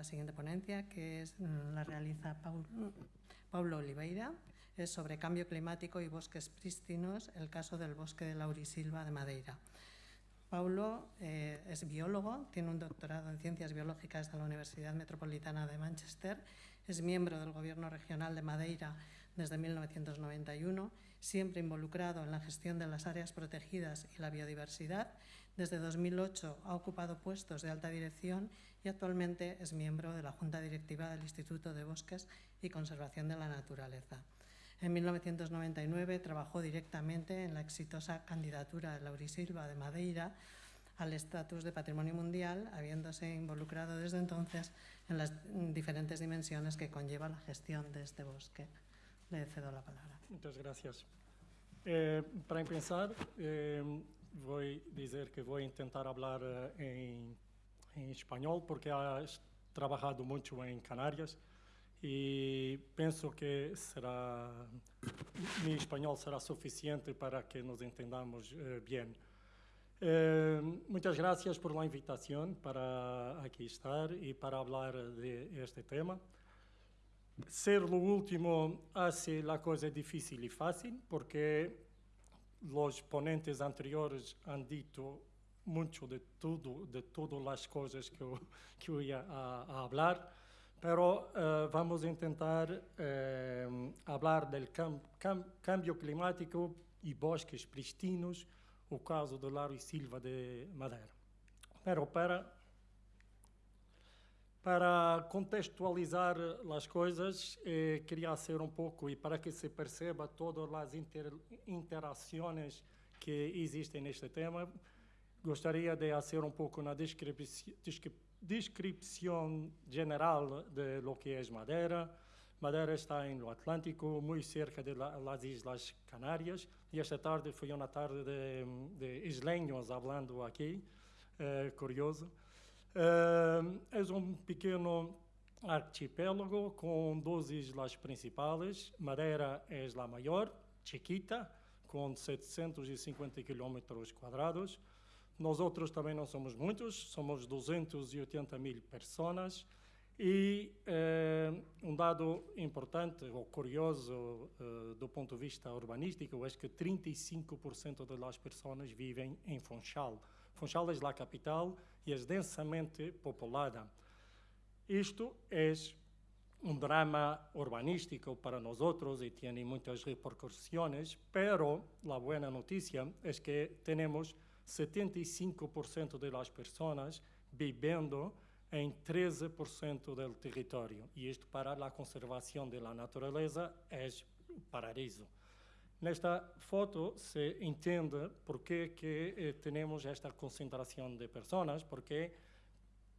la siguiente ponencia, que es, mm, la realiza Paul, Paulo Oliveira. Es sobre cambio climático y bosques prístinos, el caso del bosque de Laurisilva de Madeira. Paulo eh, es biólogo, tiene un doctorado en Ciencias Biológicas de la Universidad Metropolitana de Manchester, es miembro del Gobierno Regional de Madeira desde 1991, siempre involucrado en la gestión de las áreas protegidas y la biodiversidad. Desde 2008 ha ocupado puestos de alta dirección y actualmente es miembro de la Junta Directiva del Instituto de Bosques y Conservación de la Naturaleza. En 1999 trabajó directamente en la exitosa candidatura de Laurisilva de Madeira al estatus de Patrimonio Mundial, habiéndose involucrado desde entonces en las diferentes dimensiones que conlleva la gestión de este bosque. Le cedo la palabra. Muchas gracias. Eh, para empezar, eh, a decir que voy a intentar hablar eh, en, en español porque has trabajado mucho en Canarias e penso que será meu espanhol será suficiente para que nos entendamos uh, bem. Uh, muitas gracias por la invitación para aqui estar e para falar de este tema. Ser o último hace la cosa difícil y fácil porque los ponentes anteriores han dicho mucho de todo, de todas las cosas que yo, que yo iba a, a hablar. Pero uh, vamos tentar uh, falar do cam cam cambio climático e bosques pristinos, o caso do Laro e Silva de Madeira. Pero para para contextualizar as coisas, eh, queria ser um pouco, e para que se perceba todas as inter, interações que existem neste tema, gostaria de fazer um pouco na descrição, general de lo que es Madeira. Madeira está en lo Atlántico, muy cerca las Islas Canarias, y esta tarde fue una tarde de, de isleños hablando aquí, eh, curioso. Eh, es un pequeño archipiélago con dos islas principales. Madeira es la mayor, chiquita, con 750 kilómetros cuadrados. Nós outros também não somos muitos, somos 280 mil pessoas. E eh, um dado importante ou curioso eh, do ponto de vista urbanístico é que 35% das pessoas vivem em Funchal. Funchal é a capital e é densamente povoada. Isto é um drama urbanístico para nós outros e tem muitas repercussões, pero a boa notícia é que temos 75% das pessoas vivendo em 13% do território. E isto para a conservação da natureza é paraíso. Nesta foto se entende por que, que eh, temos esta concentração de pessoas, porque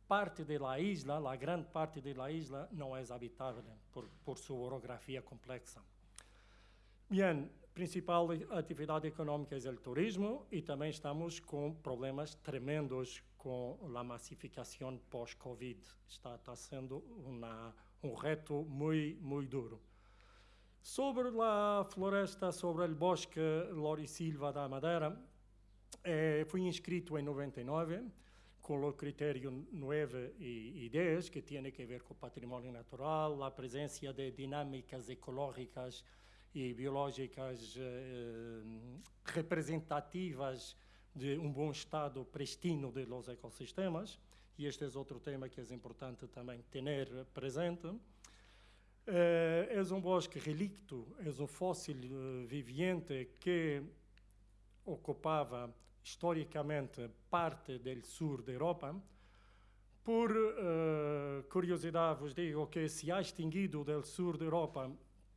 parte da isla, a grande parte da isla, não é habitável por, por sua orografia complexa. Bem, principal atividade econômica é o turismo e também estamos com problemas tremendos com a massificação pós-Covid. Está, está sendo uma, um reto muito, muito duro. Sobre a floresta, sobre o bosque Silva da Madeira, eh, fui inscrito em 99 com o critério 9 e 10, que tem a ver com o patrimônio natural, a presença de dinâmicas ecológicas e biológicas eh, representativas de um bom estado pristino de los ecossistemas, e este é outro tema que é importante também ter presente. Eh, é um bosque relicto, é um fóssil eh, viviente que ocupava historicamente parte do sul da Europa. Por uh, curiosidade, vos digo que se ha extinguido do sul da Europa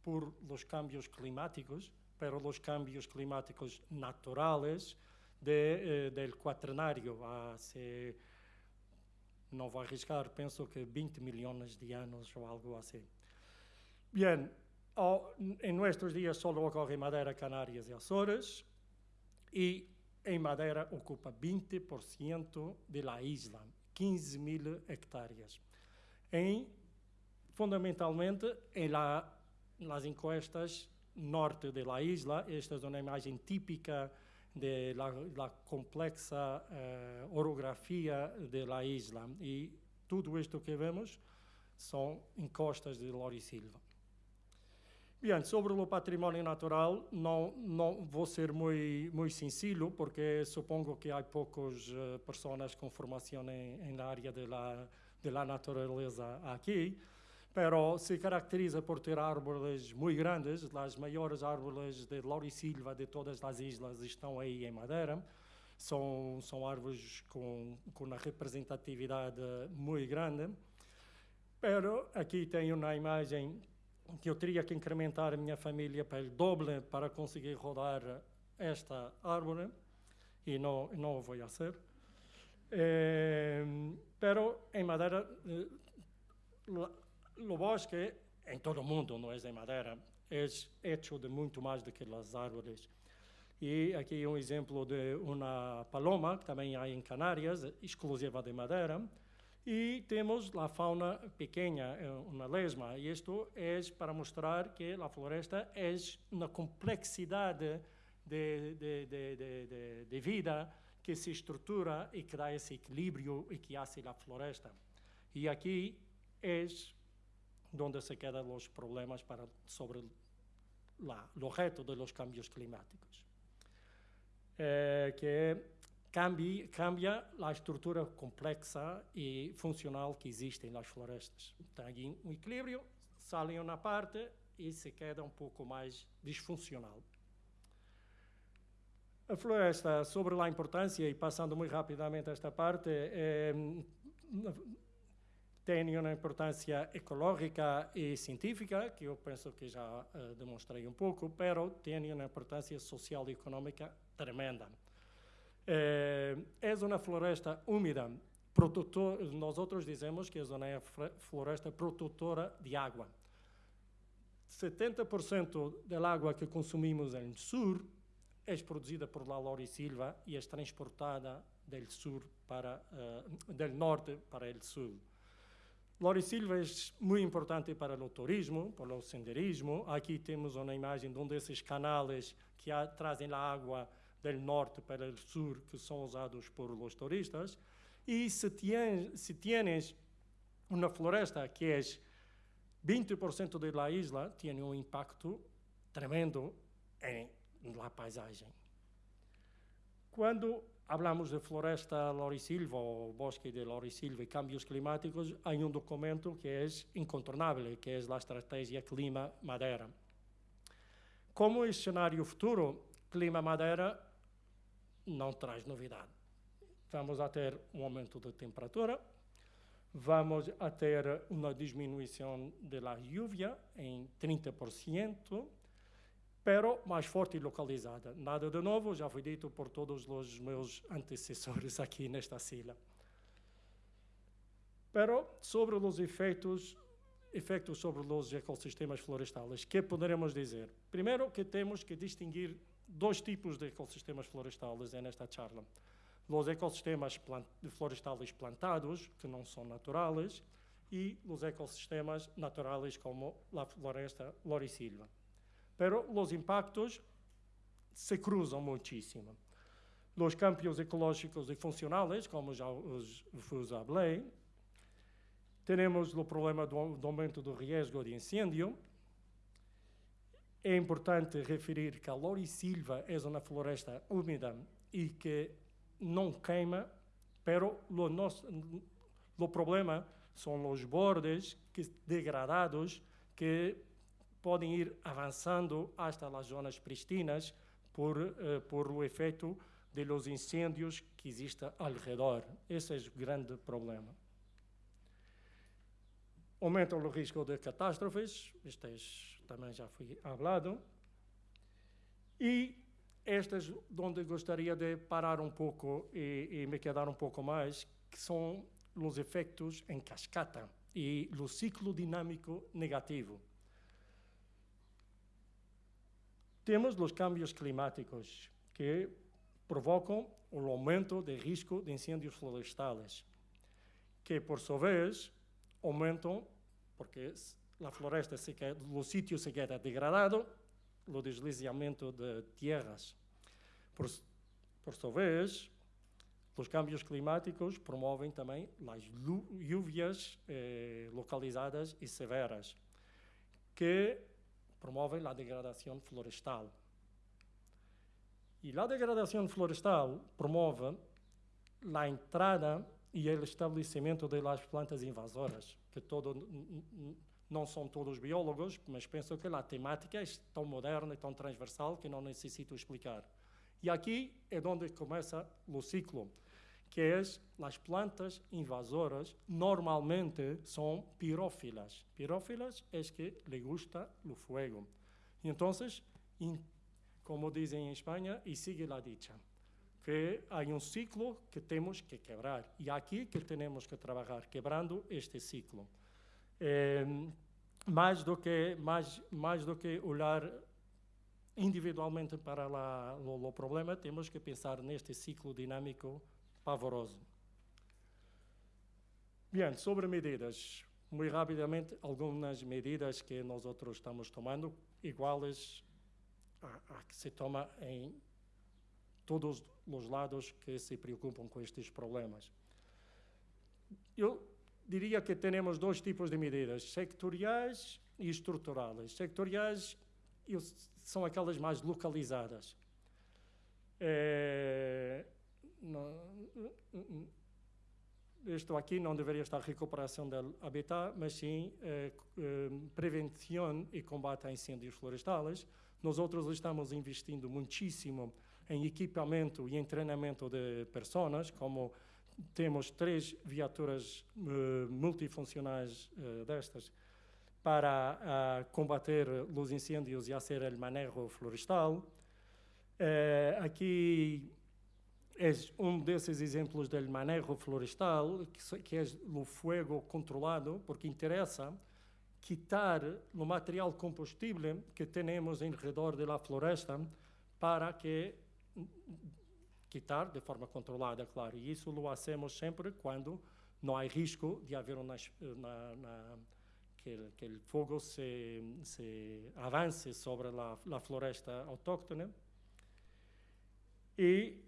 por los cambios climáticos, pero los cambios climáticos naturales de, eh, del cuaternario voy a arriscar, pienso que 20 millones de años o algo así. Bien, en nuestros días solo ocurre Madeira, Canarias y Azores, y en Madeira ocupa 20% de la isla, 15 mil hectáreas. Em, fundamentalmente, en la nas encuestas norte de la isla. Esta é uma imagem típica la complexa uh, orografia de la isla. E tudo isto que vemos são encostas de Silva. Sobre o patrimônio natural, não, não vou ser muito, muito sencillo, porque supongo que há poucas uh, pessoas com formação em, área da de la natureza aqui, pero se caracteriza por ter árvores muito grandes, as maiores árvores de Silva de todas as islas estão aí em Madeira, são, são árvores com, com uma representatividade muito grande, pero aqui tenho uma imagem que eu teria que incrementar a minha família para o doble para conseguir rodar esta árvore e não, não vou fazer. Eh, pero em Madeira, eh, o bosque, em todo o mundo, não é em Madeira, é feito de muito mais do que as árvores. E aqui um exemplo de uma paloma, que também há em Canárias, exclusiva de Madeira, e temos a fauna pequena, eh, uma lesma. E isto é para mostrar que a floresta é uma complexidade de, de, de, de, vida que se estrutura e que dá esse equilíbrio e que hace a floresta. E aqui é onde se quedam os problemas para, sobre o reto dos cambios climáticos. Eh, que cambia, cambia a estrutura complexa e funcional que existe nas florestas. Tem um equilíbrio, saem uma parte e se queda um pouco mais disfuncional. A floresta, sobre a importância, e passando muito rapidamente esta parte, é, tem uma importância ecológica e científica, que eu penso que já uh, demonstrei um pouco, mas tem uma importância social e económica tremenda. É, é uma floresta úmida, produtor, nós outros dizemos que é uma floresta produtora de água. 70% da água que consumimos no sul é produzida por la Silva e é transportada do sul para uh, del norte para o sul. Silva é muito importante para o turismo, para o senderismo. Aqui temos uma imagem de um desses canais que trazem a água do norte para o sul que são usados por os turistas. E se, tienes, se tienes uma floresta que é 20% da isla, tem um impacto tremendo em la paisagem. Quando hablamos de floresta lorisilva ou bosque de lorisilva e cambios climáticos, há um documento que é incontornável, que é a Estratégia Clima Madeira. Como cenário futuro, Clima Madeira não traz novidade. Vamos a ter um aumento da temperatura, vamos a ter uma diminuição da lluvia em 30%, pero mais forte e localizada. Nada de novo, já foi dito por todos os meus antecessores aqui nesta sila. Pero sobre os efeitos, efeitos sobre os ecossistemas florestais, que poderemos dizer? Primeiro que temos que distinguir dois tipos de ecossistemas florestais nesta charla. Os ecossistemas plant florestais plantados, que não são naturais, e os ecossistemas naturais como a floresta lorisilva. Pero os impactos se cruzam muitíssimo. Os campos ecológicos e funcionais, como já os vos falei, temos o problema do, do aumento do risco de incêndio, é importante referir que a Silva é uma floresta úmida e que não queima, pero o nosso o problema são os bordes que, degradados que podem ir avançando hasta as zonas pristinas por, uh, por o efeito de los incêndios que existem ao redor. Esse é o grande problema. Aumenta o risco de catástrofes, isto é também já foi falado. E estas onde gostaria de parar um pouco e, e, me quedar um pouco mais, que são os efeitos em cascata e o ciclo dinâmico negativo. Temos os cambios climáticos que provocam o aumento de risco de incêndios florestais, que por sua vez aumentam, porque a floresta se queda, sítio se queda degradado, o deslizamento de terras. Por, por sua vez, Os cambios climáticos promovem também as lluvias eh, localizadas e severas, que promovem a degradação florestal. E a degradação florestal promove a entrada e o estabelecimento das plantas invasoras, que todo, não são todos biólogos, mas penso que a temática é tão moderna e tão transversal que não necessito explicar. E aqui é onde começa o ciclo, que é as plantas invasoras normalmente são pirófilas. Pirófilas é que le gusta o fuego. E então, como dizem em Espanha, e sigue la dicha que há um ciclo que temos que quebrar. E aqui que temos que trabalhar, quebrando este ciclo. É, mais, do que, do que olhar individualmente para o, problema, temos que pensar neste ciclo dinâmico pavoroso. Bem, sobre medidas. Muito rapidamente, algumas medidas que nós outros estamos tomando, iguais a, a que se toma em todos os lados que se preocupam com estes problemas. Eu diria que temos dois tipos de medidas, sectoriais e estruturais. Sectoriais são aquelas mais localizadas. É, não, isto aqui não deveria estar recuperação do habitat, mas sim é, prevenção e combate a incêndios florestais. Nós outros estamos investindo muitíssimo em equipamento e em treinamento de pessoas, como temos três viaturas uh, multifuncionais uh, destas para combater os incêndios e fazer o manejo florestal. aqui é um desses exemplos do manejo florestal, que é o fogo controlado, porque interessa quitar o material combustível que temos em redor da floresta para que quitar de forma controlada, claro. E isso lo hacemos sempre quando não há risco de haver uma, na, na, que, que o fogo se, se avance sobre a, floresta autóctone. E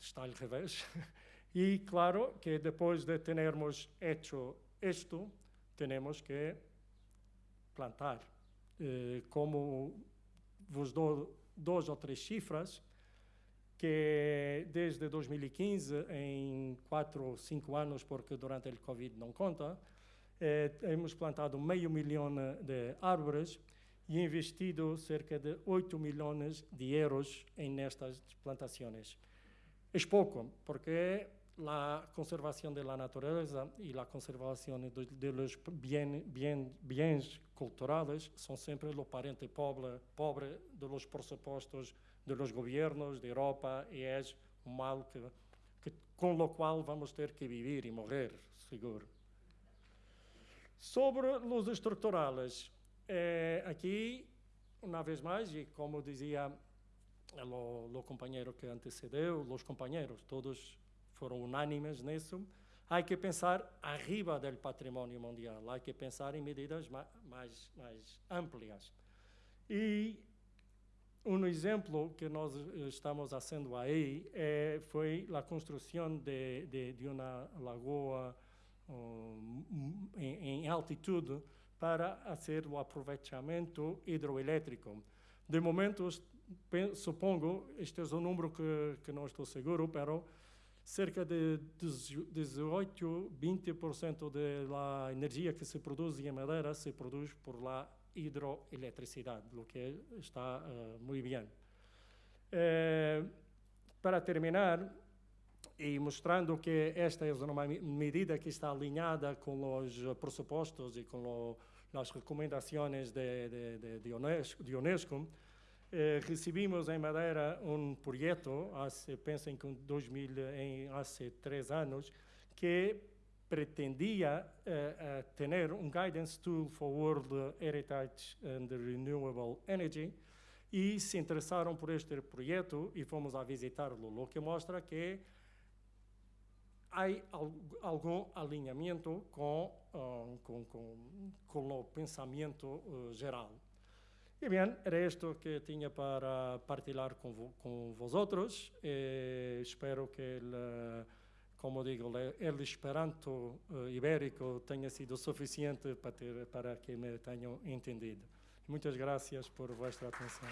está ao revés. E claro que depois de termos hecho isto, temos que plantar. Eh, como vos dou duas ou três cifras, que desde 2015, em quatro ou cinco anos, porque durante o Covid não conta, eh, temos plantado meio milhão de árvores e investido cerca de 8 milhões de euros em nestas plantações. É pouco, porque a conservação da natureza e a conservação dos bens culturais são sempre o parente pobre, pobre dos pressupostos de los gobiernos de Europa e é um mal que, que, com o qual vamos ter que viver e morrer, seguro. Sobre os estruturais, eh, aqui, uma vez mais, e como dizia o companheiro que antecedeu, os companheiros, todos foram unânimes nisso, há que pensar arriba do patrimônio mundial, há que pensar em medidas mais, mais, mais amplias. E um exemplo que nós eh, estamos fazendo aí é, foi a construção de, de, de uma lagoa um, em, em, altitude para fazer o aproveitamento hidroelétrico. De momento, supongo, este é um número que, que não estou seguro, mas cerca de 18, 20% da energia que se produz em Madeira se produz por lá hidroelectricidade, o que está uh, muito bem. Uh, para terminar, e mostrando que esta é uma medida que está alinhada com os pressupostos e com as recomendações de, de, de, Unesco, de Unesco eh, recebimos em Madeira um projeto, pensem que em 2000, em, há três anos, que pretendia uh, uh, ter um guidance tool for world heritage and renewable energy e se interessaram por este projeto e fomos a visitá-lo, o que mostra que há algum alinhamento com, uh, com, com, com, o pensamento geral. E bem, era isto que tinha para partilhar com, vo, com vosotros. E espero que ele, como digo, o esperanto ibérico tenha sido suficiente para, ter, para que me tenham entendido. Muitas graças por vossa atenção.